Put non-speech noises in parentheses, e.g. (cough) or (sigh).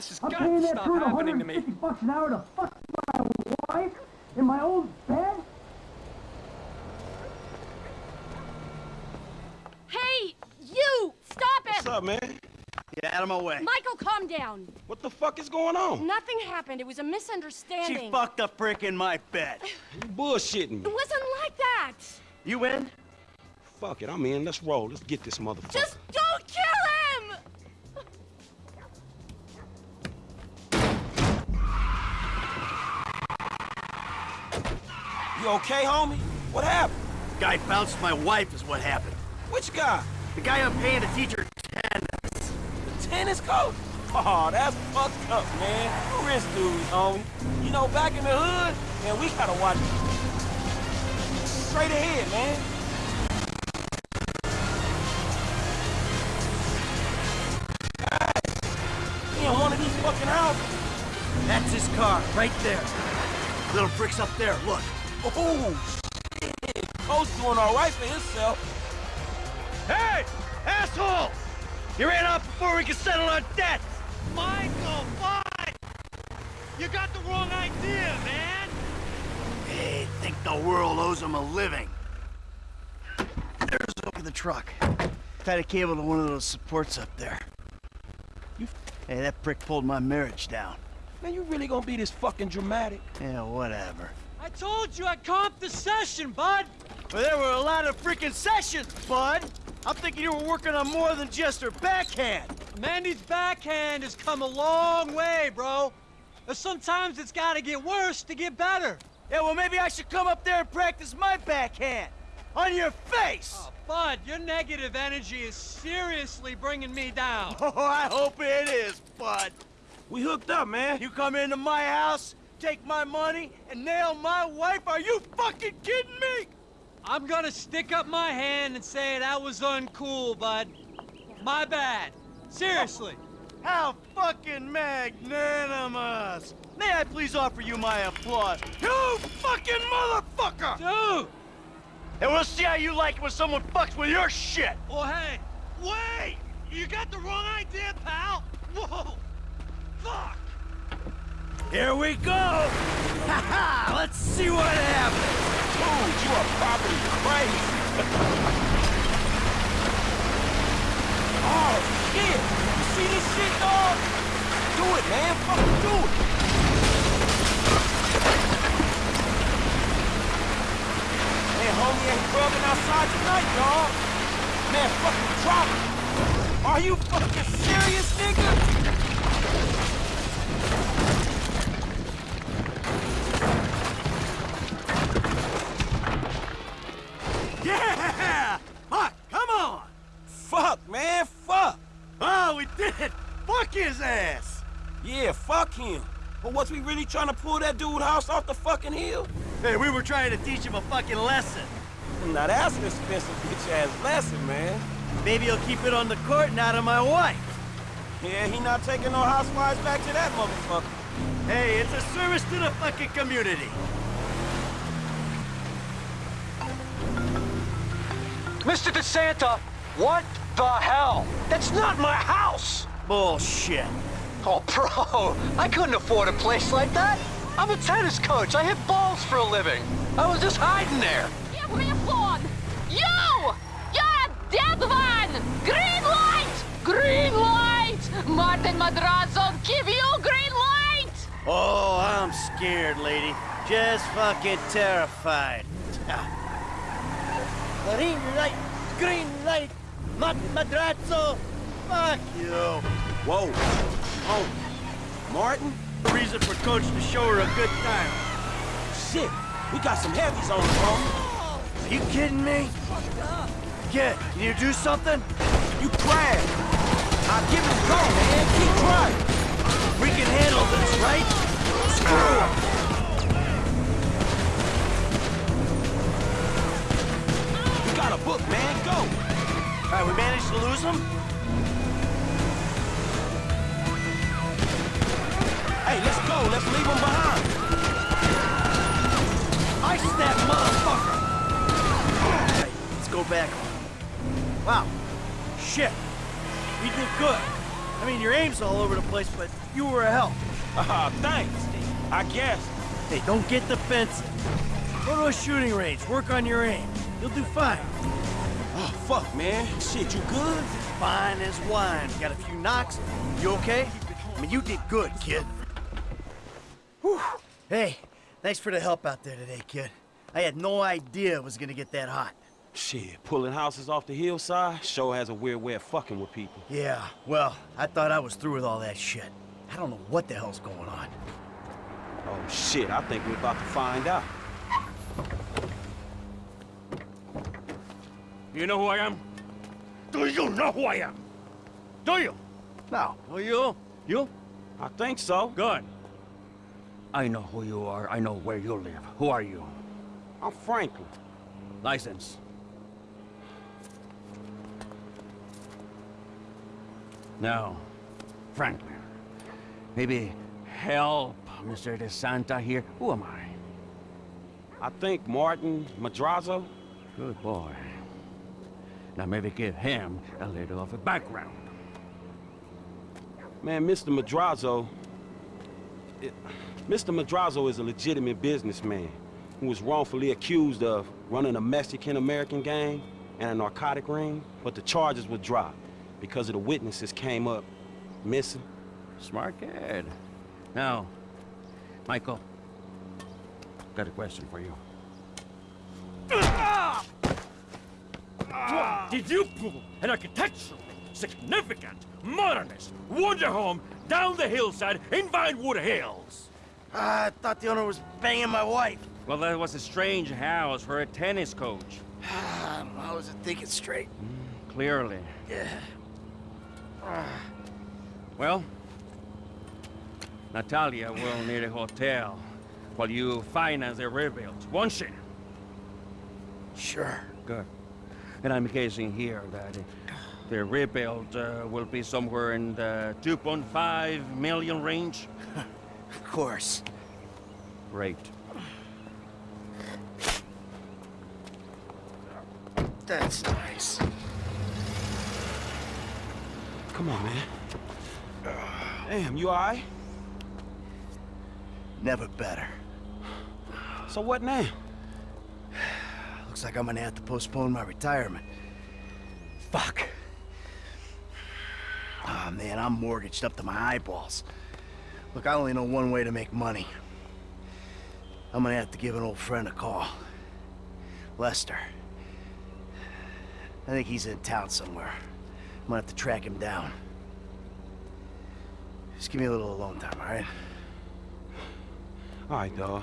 This has I'm got paying to that stop crew happening to me. 150 bucks an hour to fuck my wife in my own bed? Hey, you! Stop it! What's up, man? Get out of my way. Michael, calm down. What the fuck is going on? Nothing happened. It was a misunderstanding. She fucked a brick in my bed. (sighs) You bullshitting It wasn't like that. You in? Fuck it, I'm in. Let's roll. Let's get this motherfucker. Just don't kill him! You okay, homie? What happened? The Guy bounced my wife is what happened. Which guy? The guy I'm paying to teach her tennis. The tennis coach? Oh, that's fucked up, man. Rich dudes, homie. You know, back in the hood, man, we gotta watch straight ahead, man. Guys, he in one of these fucking houses. That's his car, right there. Little bricks up there, look. Oh, shit. Coach doing all right for himself. Hey! Asshole! You ran off before we could settle our debts! Michael, fine! You got the wrong idea, man! They think the world owes them a living. There's over the truck. Tied a cable to one of those supports up there. You- Hey, that prick pulled my marriage down. Man, you really gonna be this fucking dramatic? Yeah, whatever. I told you I'd comp the session, bud! Well, there were a lot of freaking sessions, bud! I'm thinking you were working on more than just her backhand. Mandy's backhand has come a long way, bro. But sometimes it's gotta get worse to get better. Yeah, well, maybe I should come up there and practice my backhand. On your face! Oh, bud, your negative energy is seriously bringing me down. (laughs) Oh, I hope it is, bud. We hooked up, man. You come into my house, take my money, and nail my wife? Are you fucking kidding me? I'm gonna stick up my hand and say that was uncool, bud. My bad. Seriously. How fucking magnanimous! May I please offer you my applause? You fucking motherfucker! Dude! And we'll see how you like it when someone fucks with your shit! Oh, hey! Wait! You got the wrong idea, pal! Whoa! Fuck! Here we go! Ha ha! Let's see what happens! Dude, you are properly crazy. oh, shit. You see this shit, dog? Do it, man. Fucking do it. Man, homie ain't grubbing outside tonight, dog. Man, fucking drop it. Are you fucking serious, nigga? Yeah, him. But was we really trying to pull that dude house off the fucking hill? Hey, we were trying to teach him a fucking lesson. Now that's an expensive bitch-ass lesson, man. Maybe he'll keep it on the court and out of my wife. Yeah, he not taking no housewives back to that motherfucker. Hey, it's a service to the fucking community. Mr. De Santa, what the hell? That's not my house! Bullshit. Oh, bro, I couldn't afford a place like that. I'm a tennis coach. I hit balls for a living. I was just hiding there. Give me a phone! You! You're a dead one! Green light! Green light! Martin Madrazo, give you green light! Oh, I'm scared, lady. Just fucking terrified. (laughs) green light, green light, Martin Madrazo. Fuck you. Whoa. Oh, Martin? Reason for Coach to show her a good time. Shit, we got some heavies on phone. Are you kidding me? Yeah, can you do something? You crash. I'll give it a go, man. Back. Wow. Shit. We did good. I mean, your aim's all over the place, but you were a help. Ah, thanks. I guess. Hey, don't get defensive. Go to a shooting range, work on your aim. You'll do fine. Oh, fuck, man. Shit, you good? Fine as wine. Got a few knocks. You okay? I mean, you did good, kid. Whew. Hey, thanks for the help out there today, kid. I had no idea it was gonna get that hot. Shit, pulling houses off the hillside sure has a weird way of fucking with people. Yeah, well, I thought I was through with all that shit. I don't know what the hell's going on. Oh, shit, I think we're about to find out. You know who I am? Do you know who I am? Do you? No. Oh, you? You? I think so. Good. I know who you are. I know where you live. Who are you? I'm Franklin. License. Now, Franklin, maybe help Mr. De Santa here. Who am I? I think Martin Madrazo. Good boy. Now maybe give him a little of a background. Man, Mr. Madrazo... it- Mr. Madrazo is a legitimate businessman who was wrongfully accused of running a Mexican-American gang and a narcotic ring, but the charges were dropped because of the witnesses came up missing. Smart kid. Now, Michael, got a question for you. Did you pull an architecturally significant, modernist wonder home down the hillside in Vinewood Hills? Ah, I thought the owner was banging my wife. Well, that was a strange house for a tennis coach. (sighs) I I wasn't thinking straight. Clearly. Yeah. Well, Natalia will need a hotel while you finance the rebuild, won't she? Sure. Good. And I'm guessing here that the rebuild uh, will be somewhere in the 2.5 million range. (laughs) Of course. Great. That's nice. Come on, man. Damn, you all right? Never better. So what now? Looks like I'm gonna have to postpone my retirement. Fuck. Ah, man, I'm mortgaged up to my eyeballs. Look, I only know one way to make money. I'm gonna have to give an old friend a call. Lester. I think he's in town somewhere. I'm gonna have to track him down. Just give me a little alone time, all right? All right, dawg.